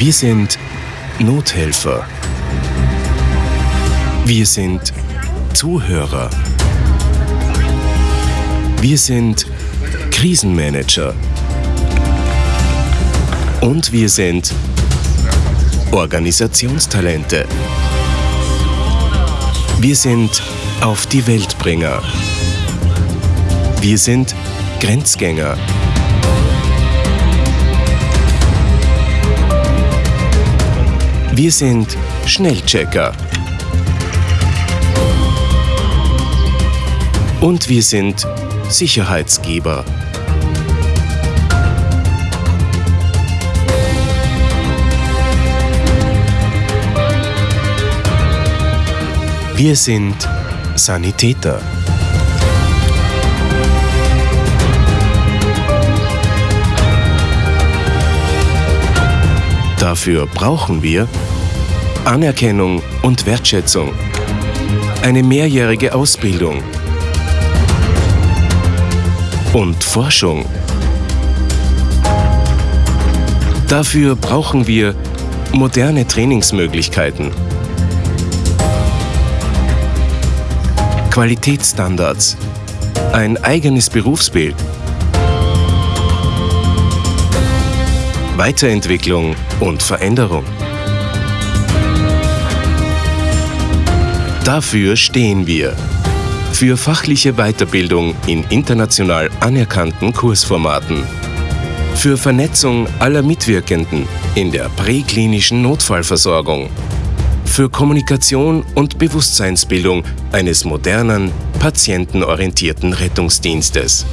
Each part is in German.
Wir sind Nothelfer. Wir sind Zuhörer. Wir sind Krisenmanager. Und wir sind Organisationstalente. Wir sind auf die Weltbringer. Wir sind Grenzgänger. Wir sind Schnellchecker. Und wir sind Sicherheitsgeber. Wir sind Sanitäter. Dafür brauchen wir Anerkennung und Wertschätzung, eine mehrjährige Ausbildung. Und Forschung. Dafür brauchen wir moderne Trainingsmöglichkeiten, Qualitätsstandards, ein eigenes Berufsbild, Weiterentwicklung und Veränderung. Dafür stehen wir. Für fachliche Weiterbildung in international anerkannten Kursformaten. Für Vernetzung aller Mitwirkenden in der präklinischen Notfallversorgung. Für Kommunikation und Bewusstseinsbildung eines modernen, patientenorientierten Rettungsdienstes.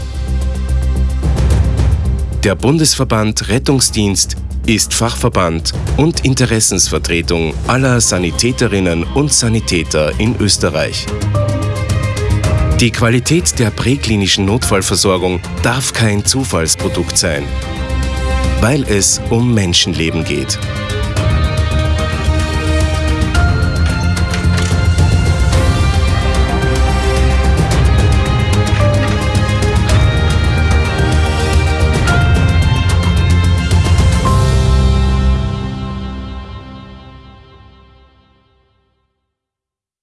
Der Bundesverband Rettungsdienst ist Fachverband und Interessensvertretung aller Sanitäterinnen und Sanitäter in Österreich. Die Qualität der präklinischen Notfallversorgung darf kein Zufallsprodukt sein, weil es um Menschenleben geht.